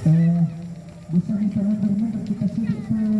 Eh, bisa bisa kita sudah terus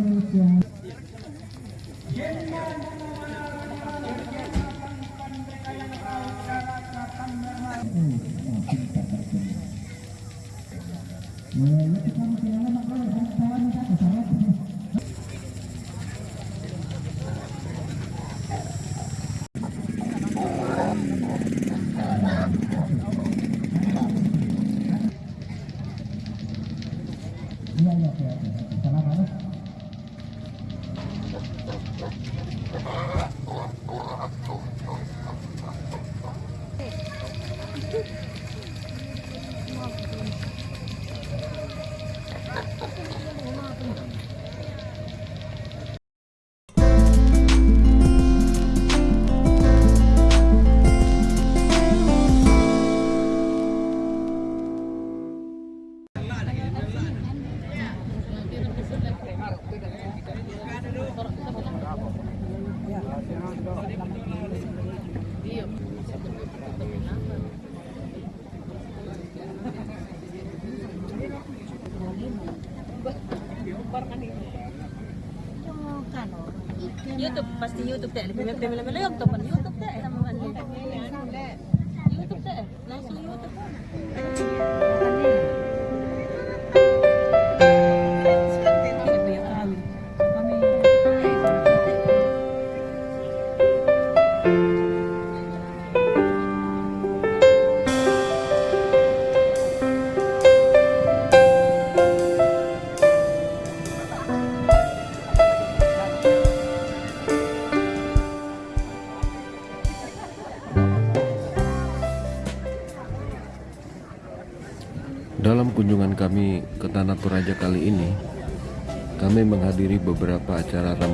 Pasti YouTube teh lebih lebih lebih lebih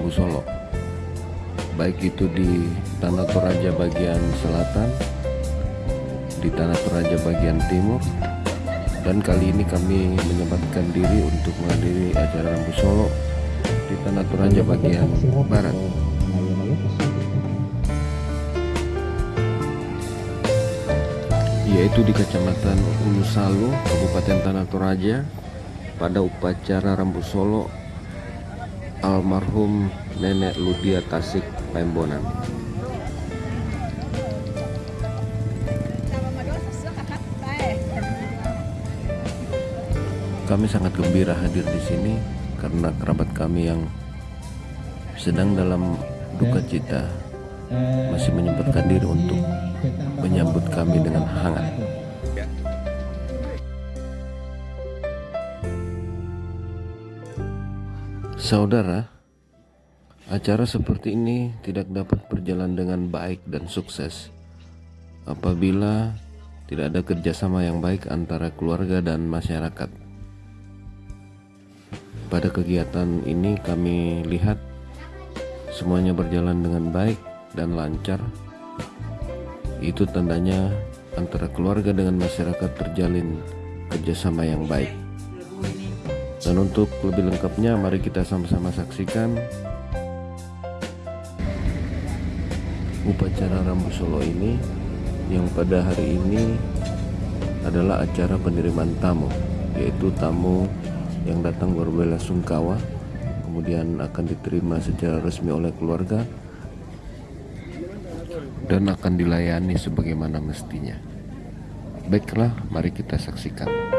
Rambu Solo, baik itu di Tanah Toraja bagian selatan, di Tanah Toraja bagian timur, dan kali ini kami menyempatkan diri untuk menghadiri acara Rambu Solo di Tanah Toraja bagian barat. yaitu di Kecamatan Ulu Salu, Kabupaten Tanah Toraja pada upacara Rambu Solo almarhum Nenek Ludia Tasik Pembonan. Kami sangat gembira hadir di sini karena kerabat kami yang sedang dalam duka cita masih menyempatkan diri untuk menyambut kami dengan hangat. Saudara, acara seperti ini tidak dapat berjalan dengan baik dan sukses apabila tidak ada kerjasama yang baik antara keluarga dan masyarakat. Pada kegiatan ini kami lihat semuanya berjalan dengan baik dan lancar itu tandanya antara keluarga dengan masyarakat terjalin kerjasama yang baik dan untuk lebih lengkapnya mari kita sama-sama saksikan upacara Rambu Solo ini yang pada hari ini adalah acara penerimaan tamu yaitu tamu yang datang berbela sungkawa kemudian akan diterima secara resmi oleh keluarga dan akan dilayani sebagaimana mestinya. Baiklah, mari kita saksikan.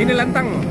Sini lantangmu.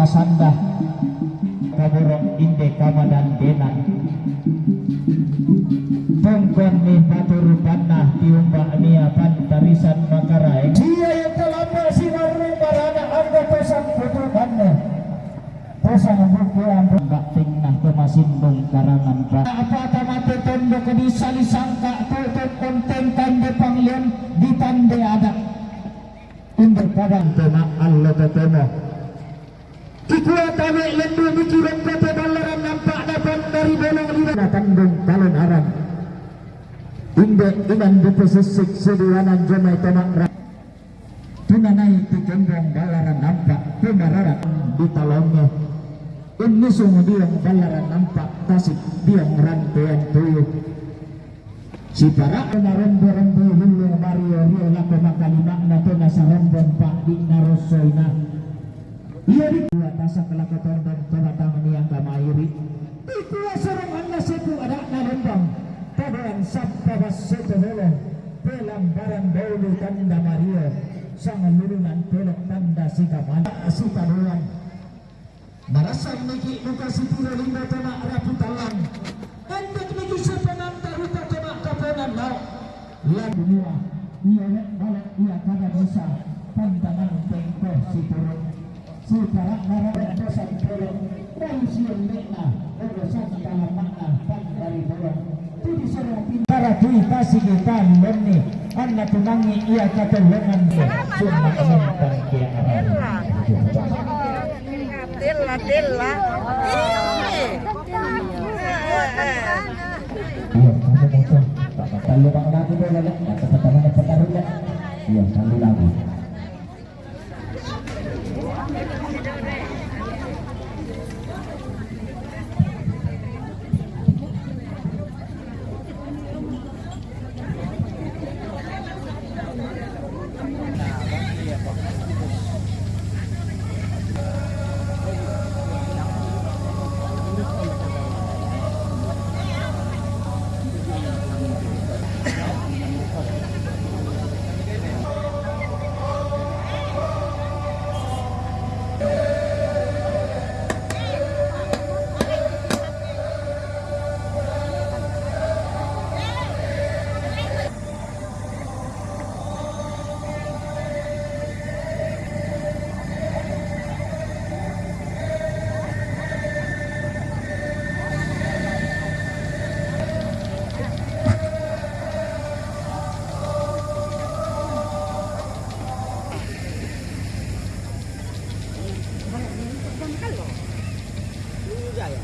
Padang masanda kaburong inde kama dan benan Tongkon ni paturupan na tiumba niya pantarisan makaraeng Siya yung kalamba si Marung Barana ang gapasang putukan na Pusang bukuan Bakting na kumasindong karangan pa Apa tamate tondo ke di salisangka Tutup konten tanda Di tanda ada Untuk kadang tema Inde inan di pesisik sediwanan jomai tomak rak Tunanai ti kembong balaran nampak Pemararan di talongnya Ini sungguh diang balaran nampak Tasik diang rantaian tuyuk Si para na rombo-rombo hulu Mario Rio lako makalima na to nasa rombong pak di narosoy na Iya di dua tasa kelakotan dan tonatang niyang kamairi Itu asarang anda sepu ada na rombong Tabaran sabta bas seto holong Pelang barang daulu tanda Mario Sang lulunan pelok tanda si kamana Si taduan Marasang niki luka si tiro lima tona raputalang Anda niki sepenam taruta tona kaponan nau Lan dunia Iya lek balak iya kada bisa Pantangan tengko si tiro Si karak nara dan dosan pelok siang lekna Ogo santa makna pan dari bolong Iya. Eh. Iya, taruh Iya, sambil lagu. 아, 呀?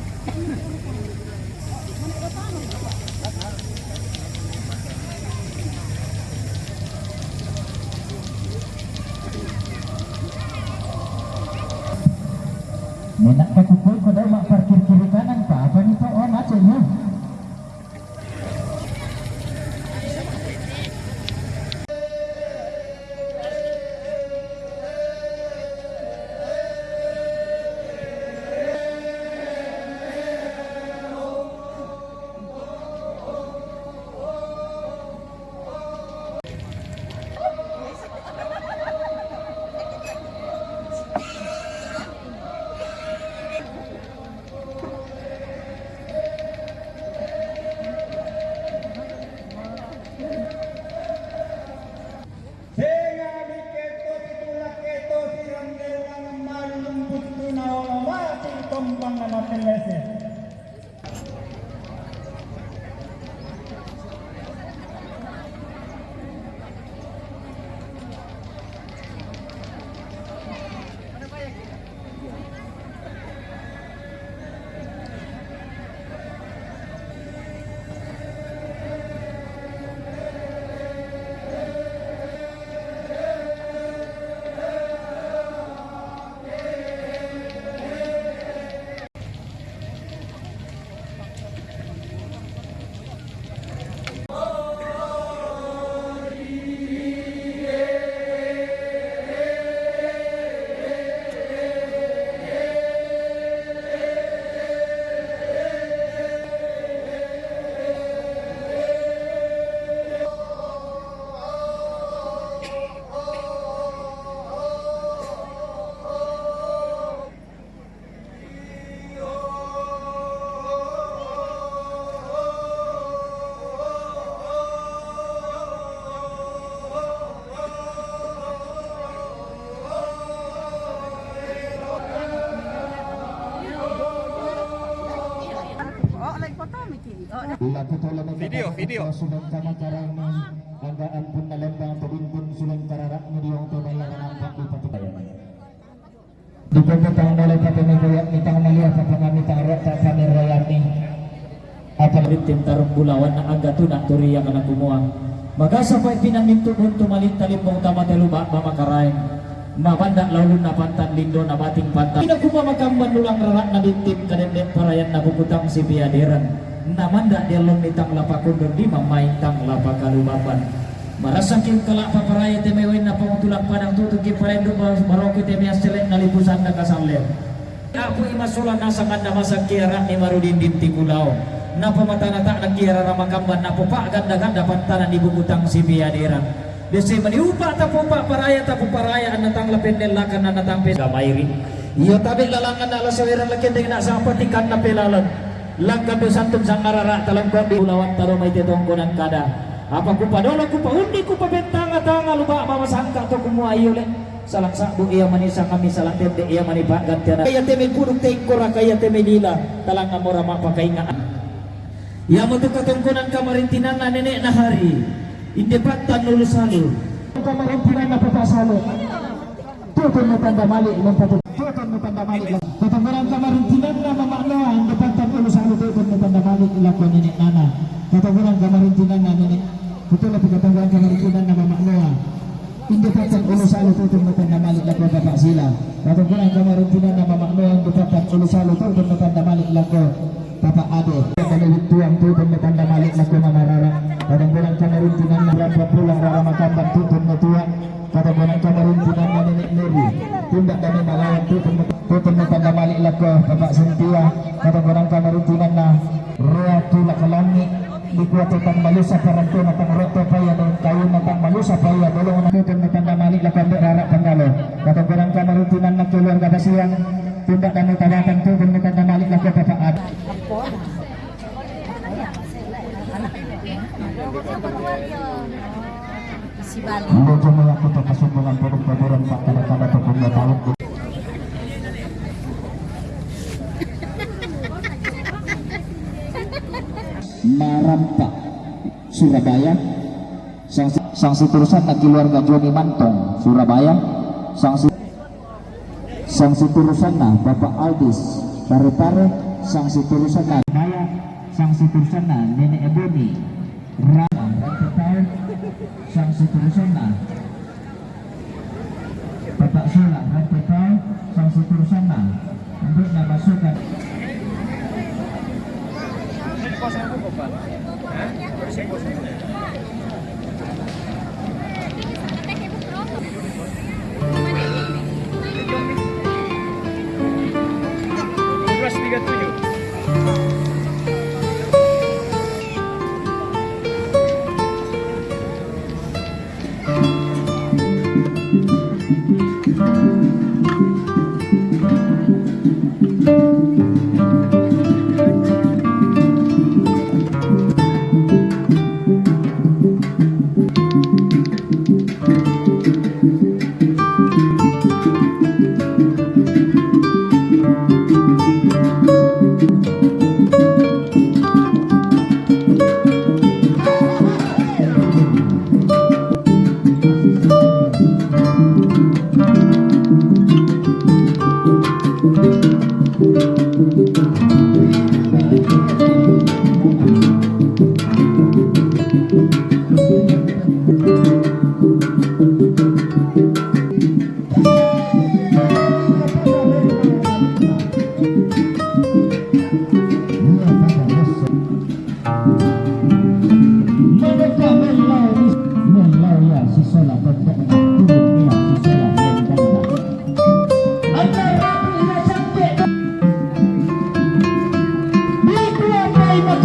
Video, video. Sudah sama karang ni anggaan pun nalembang tebin pun sudah kararak ni diong tu bayar nampak di patibayan. Di pagkatang nalay pa pamilya ni tang malia pa pangami tarak ta panirayan ni. Apa tim tarung bulawan na aga tu nak turi yang anak kumuha. Maka sampai pinaminto pun tumalit talim mong tama teluba mamakarain. Mabanda lalu na pantan lindo na bating pantan. Tidak kuma makamban ulang rarak na ditim kadendek parayan na bukutang si piadiran. Namanda dia long nitang lapakundur di mamain tang lapakalubaban. Marasakin kelak paparaya temewin na pangutulak padang tutup ki parendo baroki temias celek na lipusan na kasamler. Aku imasola nasangan na masak kiara ni marudin dinti kulau. Na pamatana tak na kiara ramakamban na pupa ganda ganda pantanan di bukutang si piadiran. Desi maniupa ta pupa paraya ta paraya an natang lapendel lakan na natang pesa mairi. Iyo tabi lalangan na lasawiran lakin dengan nak sampai tikan na pelalan. Langkan do santum sangarara talang ulawan taro kada. Apa ku padolo ku paundi ku pabentanga tanga luba mama sangka to iyo le. Salak sakbu iya manisa kami salak tende iya manipa gantiana. Kaya teme puruk tengkora kaya teme lila talang amora. Ya mo to katongkonan kamarintinan na nenek na hari. Indepatan lulus halu. Kamarintinan na papasalo. Tutun mo tanda mali. Tutun mo tanda mali lang. Katongkonan kamarintinan na mamaknoa. Indepatan lulus halu. Tutun mali ilako nenek nana. Katongkonan kamarintinan na nenek. Betul lebih katongkonan kamarintinan na mamaknoa. Indepatan ulus halu. Tutun mo tanda mali ilako bapak sila. Katongkonan kamarintinan na mamaknoa. Indepatan ulus halu. Tutun mo tanda mali ilako Bapak Ade Kalau itu yang tu dan tanda malik laku nama rara Kadang bulan kamarintinan na berapa pulang rara makamban tutun na tuan Kadang bulan kamarintinan na nenek Neri Tindak kami malawan tutun tutun na tanda malik laku Bapak Sintia Kadang bulan kamarintinan na Tentang malusa paranto na tang roto paya dan kayu na tang malusa paya Dolong na tutun na tanda malik laku Ambil rara panggalo Kadang bulan kamarintinan na keluarga basiang Tindak kami tawakan tutun na tanda malik laku Bapak Ade Si Bali. Hindi ko mga kuto kasundulan purong paboran pa Surabaya sang sang siturusan na keluarga Joni Mantong Surabaya. Sang si- sang siturusan na Bapak Aldis Pare-pare sang siturusan na Maya sang siturusan na Nenek Eboni Rama Rantepal sang siturusan na Bapak Sula Rantepal sang siturusan na untuk 发不可分。哎，我先过去。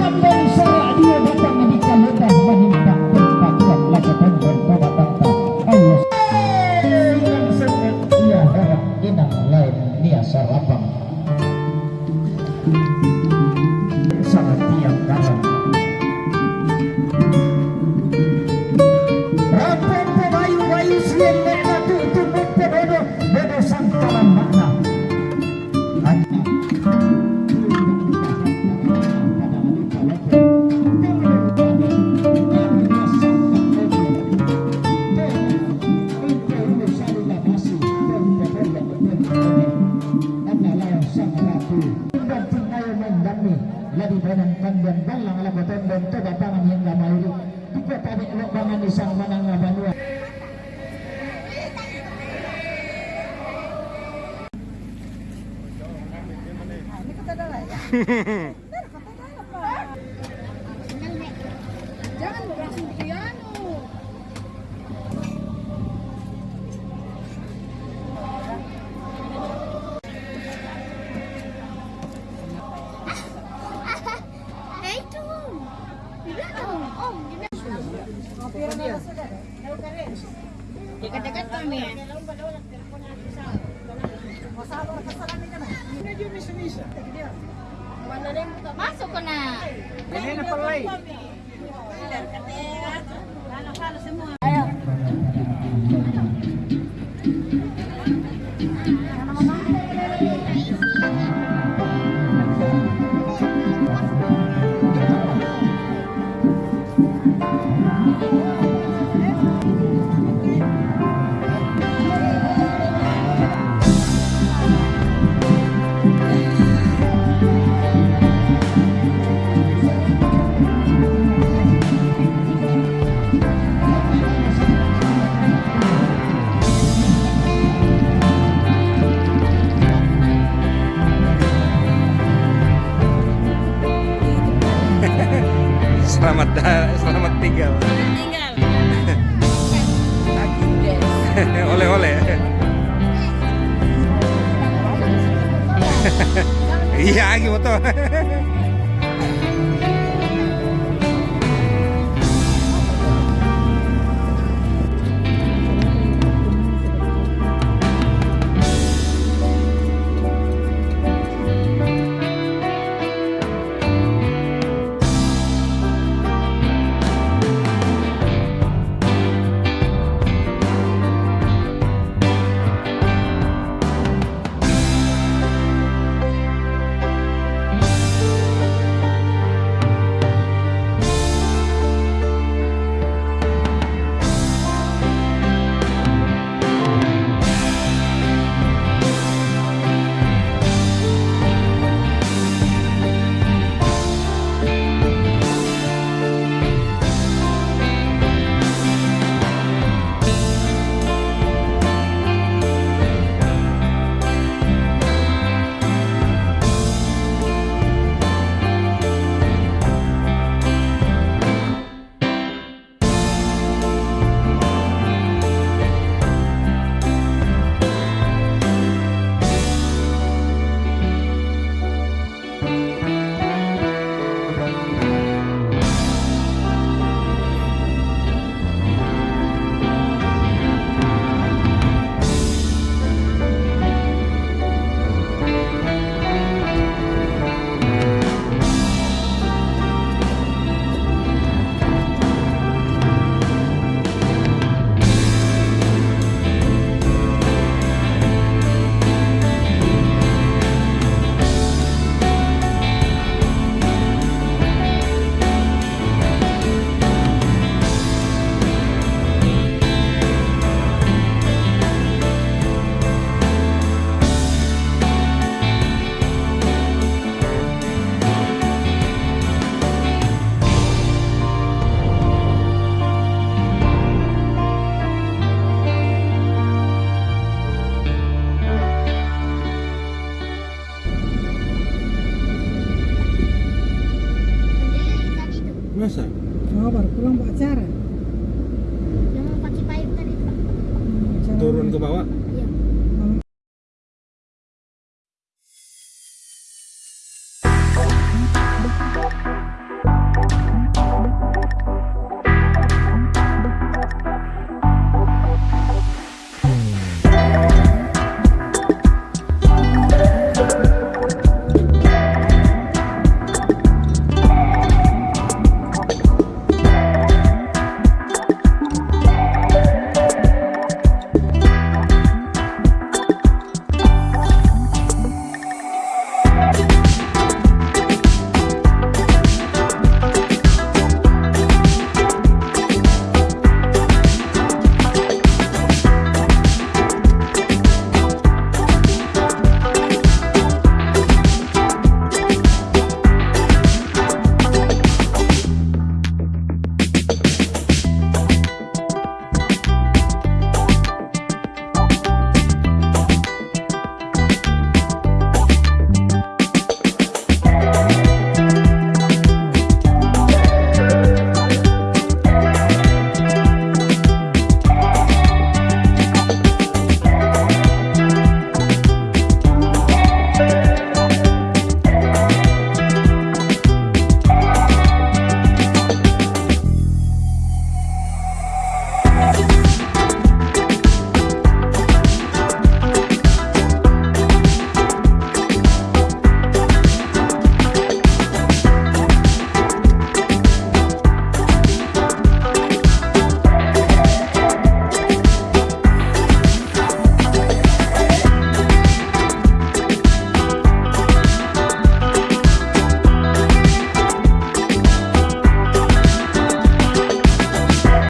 San Ala boton dan bapangan yang gamay di kota di lo bangan isang manang nga banua na Selamat selamat tinggal. Tinggal. Oleh-oleh. Iya, gitu. Masa?